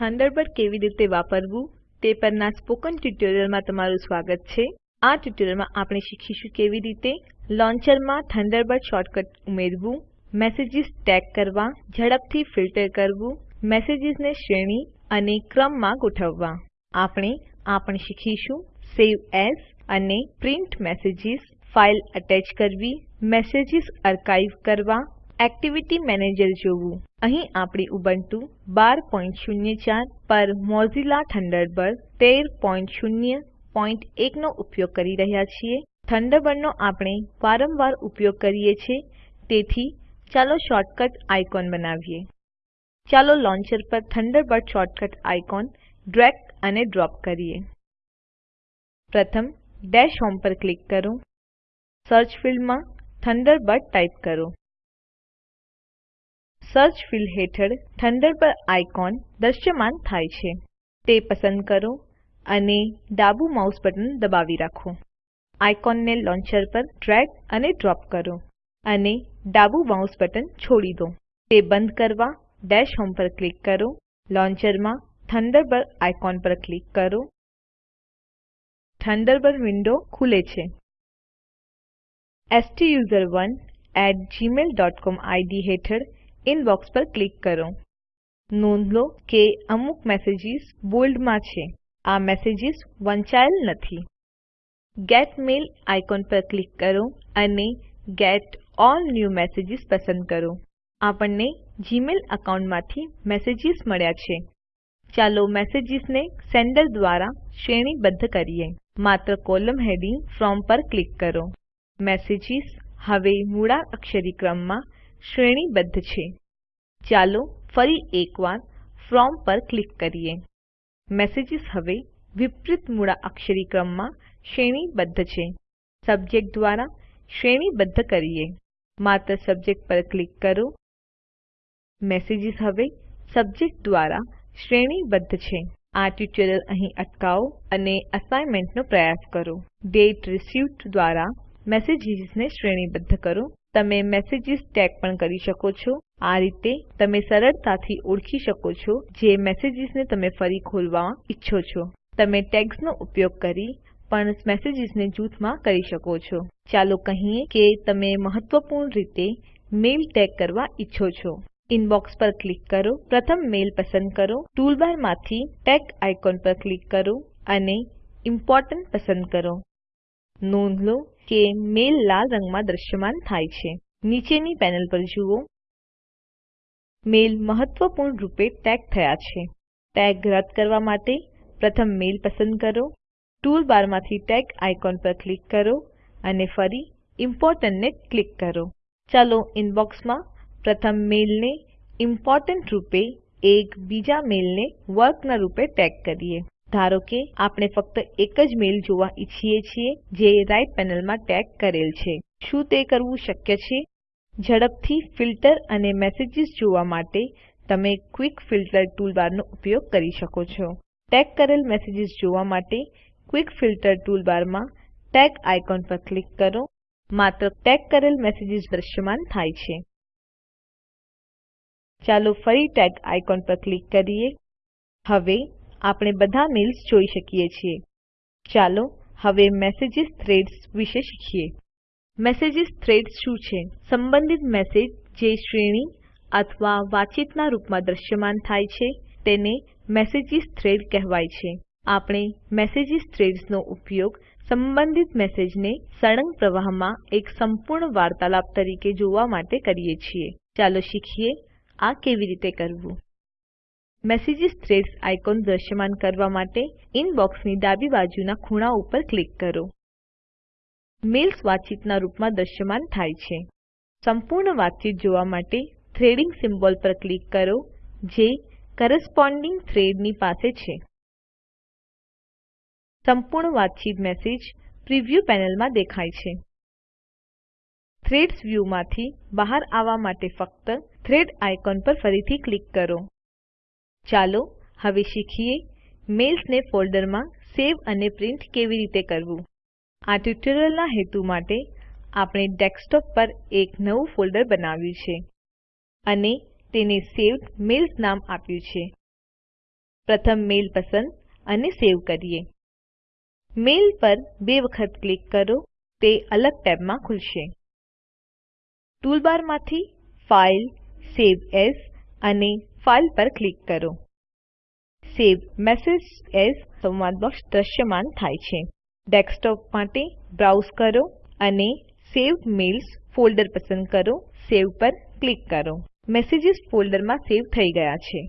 Thunderbird કેવી રીતે વાપરવું તે પરના સ્પોકન ટ્યુટોરીયલમાં તમારું સ્વાગત છે. આ ટ્યુટોરીયલમાં આપણે શીખીશું કેવી રીતે લોન્ચરમાં થન્ડરબર્ડ શોર્ટકટ ઉમેરવું, મેસેજીસ ટેગ કરવા, ઝડપથી ફિલ્ટર કરવું, મેસેજીસને શ્રેણી અને ક્રમમાં ગોઠવવા. આપણે આ પણ શીખીશું સેવ એઝ અને પ્રિન્ટ મેસેજીસ, ફાઇલ અટેચ કરવી, મેસેજીસ આર્કાઇવ કરવા એક્ટિવિટી મેનેજર જોવું. અહીં આપણે ઉબુન્ટુ 1204 પર મોઝિલા થન્ડરબર્ડ 1301 નો ઉપયોગ કરી રહ્યા છીએ. થંડરબર્ડનો આપણે વારંવાર ઉપયોગ કરીએ છીએ. તેથી, ચાલો શોર્ટકટ આઇકોન બનાવીએ. ચાલો લોન્ચર પર થન્ડરબર્ડ શોર્ટકટ આઇકોન ડ્રેગ અને ડ્રોપ કરીએ. પ્રથમ, ડેશ હોમ પર ક્લિક કરો. સર્ચ ફિલ્ડમાં થન્ડરબર્ડ ટાઇપ કરો. સર્ચ ફિલ્ડ હેઠળ થંડરબર્ડ આઇકોન દ્રશ્યમાન થાય છે. તે પસંદ કરો અને ડાબુ માઉસ બટન દબાવી રાખો. આઇકોનને લોન્ચર પર ડ્રેગ અને ડ્રોપ કરો અને ડાબુ માઉસ બટન છોડી દો. તે બંધ કરવા ડેશ હોમ પર ક્લિક કરો. લોન્ચરમાં થંડરબર્ડ આઇકોન પર ક્લિક કરો. થંડરબર્ડ વિન્ડો ખુલે છે. સ્ટુસરોને એટી gmailcom આઈડી હેઠળ ઇનબોક્સ પર ક્લિક કરો. નોંધ લો કે અમુક મેસેજીસ બોલ્ડમાં છે. આ મેસેજીસ વંચાયેલ નથી. ગેટ મેલ આઇકોન પર ક્લિક કરો અને ગેટ ઓલ ન્યૂ મેસેજીસ પસંદ કરો. આપણને જીમેલ એકાઉન્ટમાંથી મેસેજીસ મળ્યા છે. ચાલો મેસેજીસને સેન્ડર દ્વારા શ્રેણીબદ્ધ કરીએ. માત્ર કોલમ હેડિંગ ફ્રોમ પર ક્લિક કરો. મેસેજીસ હવે મૂળાક્ષરી ક્રમમાં શ્રેણીબદ્ધ છે. ચાલો ફરી એકવાર ફ્રોમ પર ક્લિક કરીએ. મેસેજીસ હવે વિપરીત મૂળાક્ષરી ક્રમમાં શ્રેણીબદ્ધ છે. સબ્જેક્ટ દ્વારા શ્રેણીબદ્ધ કરીએ. માત્ર સબ્જેક્ટ પર ક્લિક કરો. મેસેજીસ હવે સબ્જેક્ટ દ્વારા શ્રેણીબદ્ધ છે. આ ટ્યુટોરીયલ અહીં અટકાવો અને અસાઇનમેન્ટનો પ્રયાસ કરો. દાતે રિસીવ્ડ દ્વારા મેસેજીસને શ્રેણીબદ્ધ કરો. તમે મેસેજીસ ટેગ પણ કરી શકો છો. આ રીતે તમે સરળતાથી ઓળખી શકો છો જે મેસેજીસને તમે ફરી ખોલવા ઈચ્છો છો. તમે ટેગ્સનો ઉપયોગ કરી પણ મેસેજીસને જૂથમાં કરી શકો છો. ચાલો કહીએ કે તમે મહત્વપૂર્ણ રીતે મેલ ટેગ કરવા ઈચ્છો છો. ઇનબોક્સ પર ક્લિક કરો. પ્રથમ મેલ પસંદ કરો. ટૂલબારમાંથી ટેગ આઇકોન પર ક્લિક કરો અને ઇમ્પોર્ટન્ટ પસંદ કરો. નોંધ લો કે મેલ લાલ રંગમાં દ્રશ્યમાન થાય છે. નીચેની પેનલ પર જુઓ. મેલ મહત્વપૂર્ણ રૂપે ટેગ થયા છે. ટેગ રદ કરવા માટે પ્રથમ મેલ પસંદ કરો. ટૂલબારમાંથી ટેગ આઇકોન પર ક્લિક કરો અને ફરી ઇમ્પોર્ટન્ટ ને ક્લિક કરો. ચાલો ઇનબોક્સમાં પ્રથમ મેલને ઇમ્પોર્ટન્ટ રૂપે એક બીજા મેલને વર્કના રૂપે ટેગ કરીએ. ધારો કે આપણે ફક્ત એક જ મેઇલ જોવા ઈચ્છીએ છીએ જે રાઇટ પેનલમાં ટેગ કરેલ છે. શું તે કરવું શક્ય છે? ઝડપથી ફિલ્ટર અને મેસેજીસ જોવા માટે તમે ક્વિક ફિલ્ટર ટૂલબારનો ઉપયોગ કરી શકો છો. ટેગ કરેલ મેસેજીસ જોવા માટે ક્વિક ફિલ્ટર ટૂલબારમાં ટેગ આઇકોન પર ક્લિક કરો. માત્ર ટેગ કરેલ મેસેજીસ દ્રશ્યમાન થાય છે. ચાલો ફરી ટેગ આઇકોન પર ક્લિક કરીએ. હવે આપણે બધા મેલ્સ જોઈ શકીએ છીએ. ચાલો હવે મેસેજીસ થ્રેડ્સ વિશે શીખીએ. મેસેજીસ થ્રેડ્સ શું છે? સંબંધિત મેસેજ જે શ્રેણી અથવા વાતચીતના રૂપમાં દ્રશ્યમાન થાય છે, તેને મેસેજીસ થ્રેડ કહેવાય છે. આપણે મેસેજીસ થ્રેડ્સનો ઉપયોગ સંબંધિત મેસેજને સળંગ પ્રવાહમાં એક સંપૂર્ણ વાર્તાલાપ તરીકે જોવા માટે કરીએ છીએ. ચાલો શીખીએ આ કેવી રીતે કરવું. મેસેજીસ થ્રેડ્સ આઇકોન દ્રશ્યમાન કરવા માટે ઇનબોક્સની ડાબી બાજુના ખૂણા ઉપર ક્લિક કરો. મેલ્સ વાતચીતના રૂપમાં દ્રશ્યમાન થાય છે. સંપૂર્ણ વાતચીત જોવા માટે થ્રેડિંગ સિમ્બોલ પર ક્લિક કરો, જે કરસ્પોન્ડિંગ થ્રેડની પાસે છે. સંપૂર્ણ વાતચીત મેસેજ પ્રિવ્યૂ પેનલમાં દેખાય છે. થ્રેડ્સ વ્યૂ બહાર આવવા માટે ફક્ત થ્રેડ આઇકોન પર ફરીથી ક્લિક કરો. ચાલો હવે શીખીએ મેલ્સને ફોલ્ડરમાં સેવ અને પ્રિન્ટ કેવી રીતે કરવું. આ ટ્યુટોરીયલના હેતુ માટે આપણે ડેસ્કટોપ પર એક નવું ફોલ્ડર બનાવ્યું છે અને તેને સેવ્ડ મેલ્સ નામ આપ્યું છે. પ્રથમ મેલ પસંદ અને સેવ કરીએ. મેલ પર બે વખત ક્લિક કરો, તે અલગ ટેબમાં ખુલશે. ટૂલબારમાંથી ફાઇલ, સવે એએસ અને ફાઇલ પર ક્લિક કરો. સેવ મેસેજ એઝ સંવાદ બોક્સ દ્રશ્યમાન થાય છે. ડેસ્કટોપ માટે બ્રાઉઝ કરો અને સેવ મેલ્સ ફોલ્ડર પસંદ કરો. સેવ પર ક્લિક કરો. મેસેજીસ ફોલ્ડરમાં સેવ થઈ ગયા છે.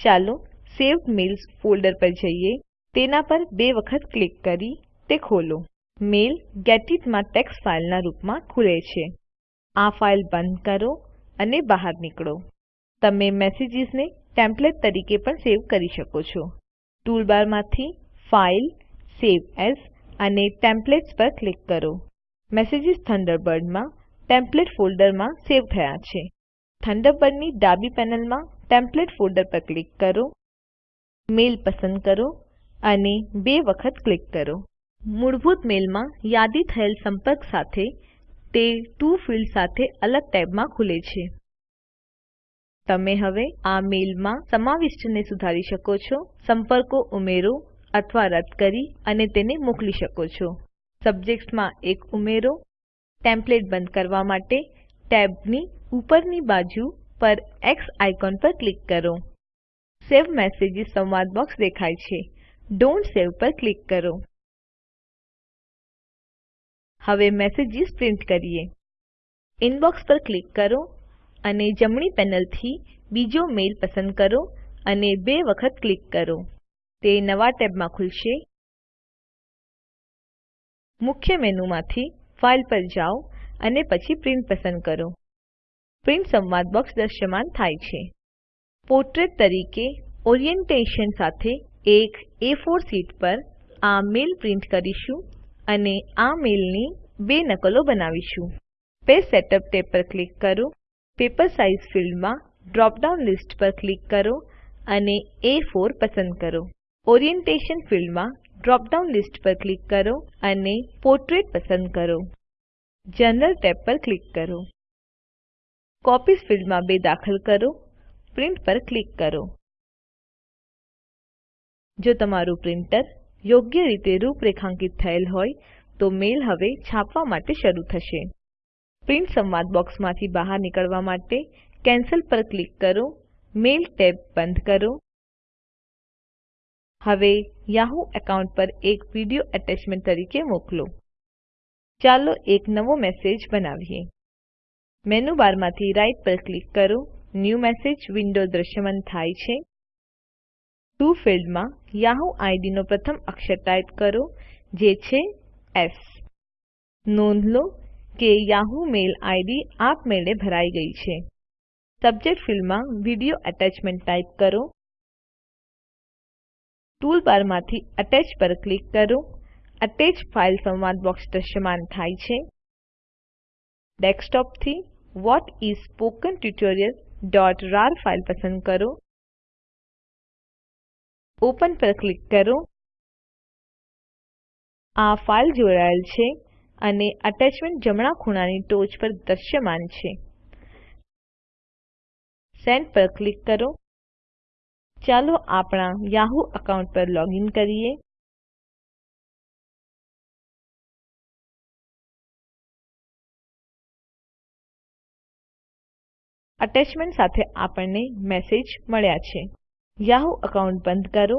ચાલો સેવ મેલ્સ ફોલ્ડર પર જઈએ. તેના પર બે વખત ક્લિક કરી તે ખોલો. મેલ ગેડિટમાં ટેક્સ્ટ ફાઇલના રૂપમાં ખુલે છે. આ ફાઇલ બંધ કરો અને બહાર નીકળો. તમે મેસેજીસને ટેમ્પલેટ તરીકે પણ સેવ કરી શકો છો. ટૂલબારમાંથી ફાઇલ, સવે એએસ અને ટેમ્પલેટ્સ પર ક્લિક કરો. મેસેજીસ થન્ડરબર્ડમાં ટેમ્પલેટ ફોલ્ડરમાં સેવ થયા છે. થન્ડરબર્ડની ડાબી પેનલમાં ટેમ્પલેટ ફોલ્ડર પર ક્લિક કરો. મેલ પસંદ કરો અને બે વખત ક્લિક કરો. મૂળભૂત મેલમાં યાદી થયેલ સંપર્ક સાથે તે ટીઓ ફિલ્ડ સાથે અલગ ટેબમાં ખુલે છે. તમે હવે આ મેલમાં સમાવિષ્ટને સુધારી શકો છો, સંપર્કો ઉમેરો અથવા રદ કરી અને તેને મોકલી શકો છો. સબ્જેક્ટ્સમાં એક ઉમેરો, ટેમ્પલેટ બંધ કરવા માટે ટેબની ઉપરની બાજુ પર એક્સ આઇકોન પર ક્લિક કરો. સવે મેસેજીસ સંવાદ બોક્સ દેખાય છે. ડોન્ટ સવે પર ક્લિક કરો. હવે મેસેજીસ પ્રિન્ટ કરીએ. ઇનબોક્સ પર ક્લિક કરો અને જમણી પેનલથી બીજો મેલ પસંદ કરો અને બે વખત ક્લિક કરો. તે નવા ટેબમાં ખુલશે. મુખ્ય મેનુમાંથી ફાઇલ પર જાઓ અને પછી પ્રિન્ટ પસંદ કરો. પ્રિન્ટ સંવાદ બોક્સ દ્રશ્યમાન થાય છે. પોર્ટ્રેટ તરીકે ઓરિએન્ટેશન સાથે એક A4 શીટ પર આ મેલ પ્રિન્ટ કરીશું અને આ મેલની બે નકલો બનાવીશું. પેજ સેટઅપ ટેબ પર ક્લિક કરો. પેપર સાઇઝ ફિલ્ડમાં ડ્રોપ ડાઉન લિસ્ટ પર ક્લિક કરો અને A4 પસંદ કરો. ઓરિએન્ટેશન ફિલ્ડમાં ડ્રોપ ડાઉન લિસ્ટ પર ક્લિક કરો અને પોર્ટ્રેટ પસંદ કરો. જનરલ ટેબ પર ક્લિક કરો. કોપીઝ ફિલ્ડમાં 2 દાખલ કરો. પ્રિન્ટ પર ક્લિક કરો. જો તમારું પ્રિન્ટર યોગ્ય રીતે રૂપરેખાંકિત થયેલ હોય તો મેલ હવે છાપવા માટે શરૂ થશે. પ્રિન્ટ સંવાદ બોક્સમાંથી બહાર નીકળવા માટે કેન્સલ પર ક્લિક કરો. મેલ ટેબ બંધ કરો. હવે યાહૂ એકાઉન્ટ પર એક વિડિયો એટેચમેન્ટ તરીકે મોકલો. ચાલો એક નવો મેસેજ બનાવીએ. મેનુ બારમાંથી રાઇટ પર ક્લિક કરો. ન્યૂ મેસેજ વિન્ડો દ્રશ્યમાન થાય છે. ટીઓ ફિલ્ડમાં યાહૂ આઈડીનો પ્રથમ અક્ષર ટાઇપ કરો, જે છે એસ. નોંધ લો કે યાહૂ મેલ આઈડી આપમેળે ભરાઈ ગઈ છે. સબ્જેક્ટ ફિલ્ડમાં વિડિયો એટેચમેન્ટ ટાઇપ કરો. ટૂલબારમાંથી અટેચ પર ક્લિક કરો. અટેચ ફાઇલ સંવાદ બોક્સ દ્રશ્યમાન થાય છે. ડેસ્કટોપથી વ્હાટ ઇસ સ્પોકન tutorialરાર ફાઇલ પસંદ કરો. ઓપન પર ક્લિક કરો. આ ફાઇલ જોડાયેલ છે. અને એટેચમેન્ટ જમણા ખૂણાની ટોચ પર દ્રશ્યમાન છે. સેન્ડ પર ક્લિક કરો. ચાલો આપણા યાહૂ એકાઉન્ટ પર લોગિન કરીએ. એટેચમેન્ટ સાથે આપણને મેસેજ મળ્યા છે. યાહૂ એકાઉન્ટ બંધ કરો.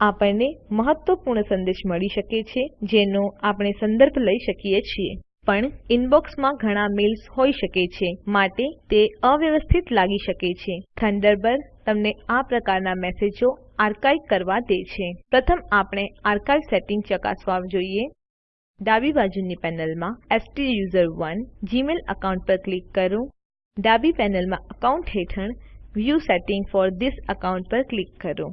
આપણને મહત્વપૂર્ણ સંદેશ મળી શકે છે, જેનો આપણે સંદર્ભ લઈ શકીએ છીએ. પણ ઇનબોક્સમાં ઘણા મેલ્સ હોઈ શકે છે, માટે તે અવ્યવસ્થિત લાગી શકે છે. થન્ડરબર્ડ તમને આ પ્રકારના મેસેજો આર્કાઇવ કરવા દે છે. પ્રથમ આપણે આર્કાઇવ સેટિંગ ચકાસવા જોઈએ. ડાબી બાજુની પેનલમાં સ્ટુસરોને જીમેલ એકાઉન્ટ પર ક્લિક કરો. ડાબી પેનલમાં અકાઉન્ટ હેઠળ view settings for this account પર ક્લિક કરો.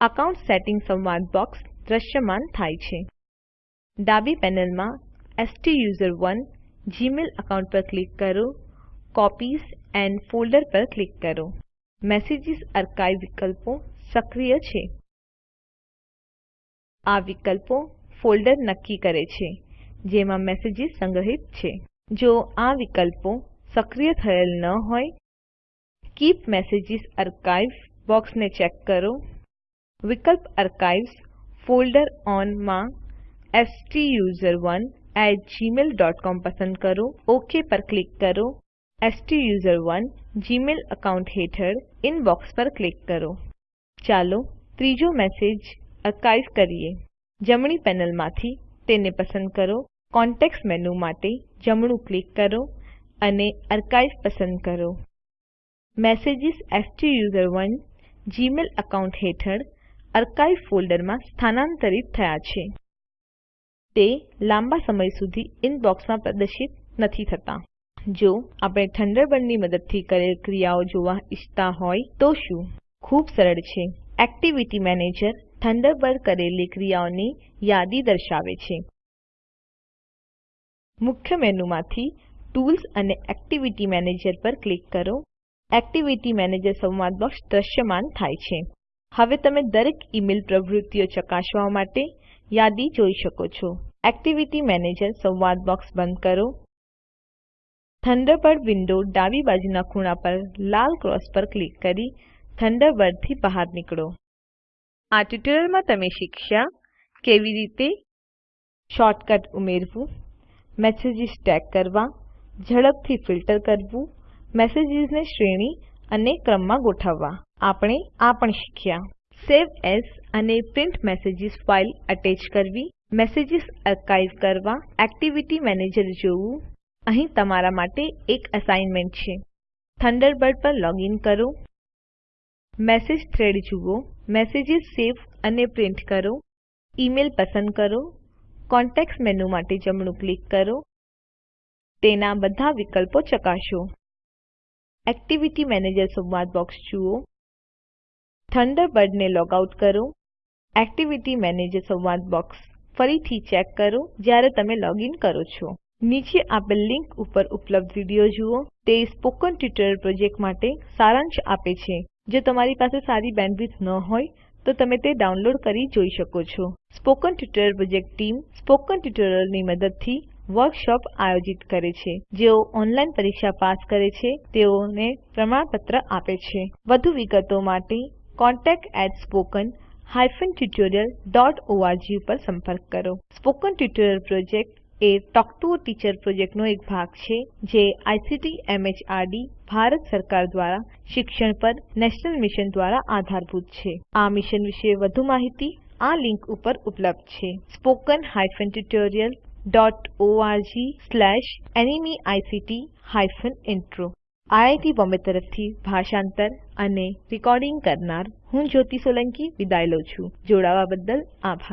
અકાઉન્ટ સેટિંગ સંવાદ બોક્સ દ્રશ્યમાન થાય છે. ડાબી પેનલમાં સ્ટુસરોને જીમેલ એકાઉન્ટ પર ક્લિક કરો, કોપીઝ એન્ડ ફોલ્ડર પર ક્લિક કરો. મેસેજીસ આર્કાઇવ વિકલ્પો સક્રિય છે. આ વિકલ્પો ફોલ્ડર નક્કી કરે છે, જેમાં મેસેજીસ સંગ્રહિત છે. જો આ વિકલ્પો સક્રિય થયેલ ન હોય, કીપ મેસેજીસ આર્કાઇવ્ડ બોક્સને ચેક કરો. વિકલ્પ આર્કાઇવ્સ ફોલ્ડર ઓનમાં કોમ પસંદ કરો. ઓક પર ક્લિક કરો. સ્ટુસરોને જીમેઇલ એકાઉન્ટ હેઠળ ઇનબોક્સ પર ક્લિક કરો. ચાલો ત્રીજો મેસેજ આર્કાઇવ કરીએ. જમણી પેનલમાંથી તેને પસંદ કરો. કોન્ટેક્સ્ટ મેનુ માટે જમણું ક્લિક કરો અને આર્કાઇવ પસંદ કરો. મેસેજીસ સ્ટુસરોને જીમેઇલ એકાઉન્ટ હેઠળ આર્કાઇવ ફોલ્ડરમાં સ્થાનાંતરિત થયા છે. તે લાંબા સમય સુધી ઇનબોક્સમાં પ્રદર્શિત નથી થતા. જો આપણે થન્ડરબર્ડની મદદથી કરેલ ક્રિયાઓ જોવા ઈચ્છતા હોય તો શું? ખૂબ સરળ છે. એક્ટિવિટી મેનેજર થન્ડરબર્ડ કરેલી ક્રિયાઓની યાદી દર્શાવે છે. મુખ્ય મેનુમાંથી ટૂલ્સ અને એક્ટિવિટી મેનેજર પર ક્લિક કરો. એક્ટિવિટી મેનેજર સંવાદ બોક્સ દ્રશ્યમાન થાય છે. હવે તમે દરેક ઈમેલ પ્રવૃત્તિઓ ચકાસવા માટે યાદી જોઈ શકો છો. એક્ટિવિટી મેનેજર સંવાદ બોક્સ બંધ કરો. થન્ડરબર્ડ વિન્ડો ડાબી બાજુના ખૂણા પર લાલ ક્રોસ પર ક્લિક કરી થન્ડરબર્ડથી બહાર નીકળો. આ ટ્યુટોરીયલમાં તમે શીખ્યા કેવી રીતે શોર્ટકટ ઉમેરવું, મેસેજીસ ટેગ કરવા, ઝડપથી ફિલ્ટર કરવું, મેસેજીસને શ્રેણી અને ક્રમમાં ગોઠવવા. આપણે આ પણ શીખ્યા. સેવ એસ અને પ્રિન્ટ મેસેજીસ ફાઇલ અટેચ કરવી, મેસેજીસ આર્કાઇવ કરવા, એક્ટિવિટી મેનેજર જોવું. અહીં તમારા માટે એક અસાઇનમેન્ટ છે. થન્ડરબર્ડ પર લોગિન કરો. મેસેજ થ્રેડ જુઓ. મેસેજીસ સેવ અને પ્રિન્ટ કરો. ઇમેલ પસંદ કરો. કોન્ટેક્સ્ટ મેનુ માટે જમણું ક્લિક કરો. તેના બધા વિકલ્પો ચકાસો. એક્ટિવિટી મેનેજર સંવાદ બોક્સ જુઓ. થન્ડરબર્ડને લોગ આઉટ કરો. એક્ટિવિટી મેનેજર સંવાદ બોક્સ ફરીથી ચેક કરો જ્યારે તમે લોગિન કરો છો. નીચે આપેલ લિંક ઉપર ઉપલબ્ધ વીડિયો જુઓ. તે સ્પોકન ટ્યુટોરિયલ પ્રોજેક્ટ માટે સારાંશ આપે છે. જો તમારી પાસે સારી બેન્ડવિડ્થ ન હોય, તો તમે તે ડાઉનલોડ કરી જોઈ શકો છો. Spoken tutorial project team spoken ટ્યુટોરિયલોની મદદથી વર્કશોપ આયોજિત કરે છે. જેઓ ઓનલાઈન પરીક્ષા પાસ કરે છે, તેઓને પ્રમાણપત્ર આપે છે. વધુ વિગતો માટે contactspoken tutorialorg ઉપર સંપર્ક કરો. Spoken tutorial project A talk to teacher પ્રોજેક્ટનો એક ભાગ છે, જે આઇસીટી, એમએચઆરડી, ભારત સરકાર દ્વારા શિક્ષણ પર નેશનલ મિશન દ્વારા આધારભૂત છે. આ મિશન વિશે વધુ માહિતી આ લિંક ઉપર ઉપલબ્ધ છે. Spoken hyphen tutorial ORG slash NMEICT hyphen intro IIT Bombay તરફથી ભાષાંતર અને રેકોર્ડિંગ કરનાર હું જ્યોતિ સોલંકી વિદાય લઉં છું. જોડાવા બદલ આભાર.